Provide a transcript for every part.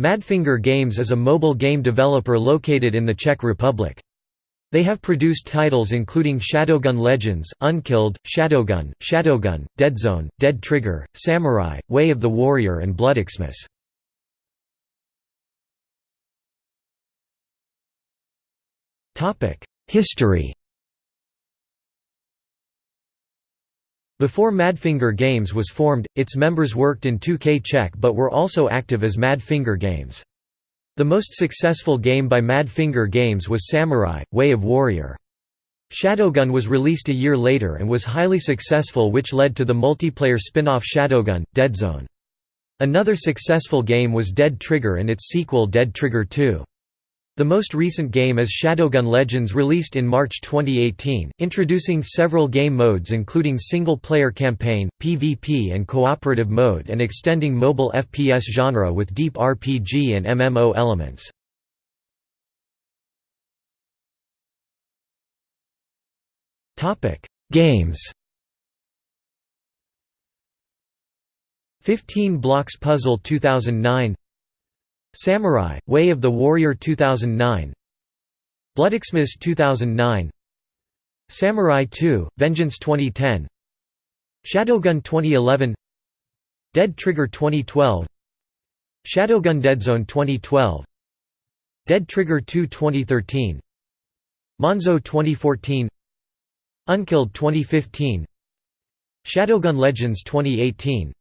Madfinger Games is a mobile game developer located in the Czech Republic. They have produced titles including Shadowgun Legends, Unkilled, Shadowgun, Shadowgun, Deadzone, Dead Trigger, Samurai, Way of the Warrior and Bloodxmas. History Before Madfinger Games was formed, its members worked in 2K Czech but were also active as Madfinger Games. The most successful game by Madfinger Games was Samurai, Way of Warrior. Shadowgun was released a year later and was highly successful which led to the multiplayer spin-off Shadowgun, Deadzone. Another successful game was Dead Trigger and its sequel Dead Trigger 2. The most recent game is Shadowgun Legends released in March 2018, introducing several game modes including single-player campaign, PvP and cooperative mode and extending mobile FPS genre with deep RPG and MMO elements. Games 15 Blocks Puzzle 2009 Samurai, Way of the Warrior 2009 Bloodxmas 2009 Samurai 2, Vengeance 2010 Shadowgun 2011 Dead Trigger 2012 Shadowgun Deadzone 2012 Dead Trigger 2 2013 Monzo 2014 Unkilled 2015 Shadowgun Legends 2018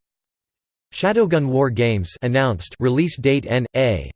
Shadowgun War Games announced release date N.A.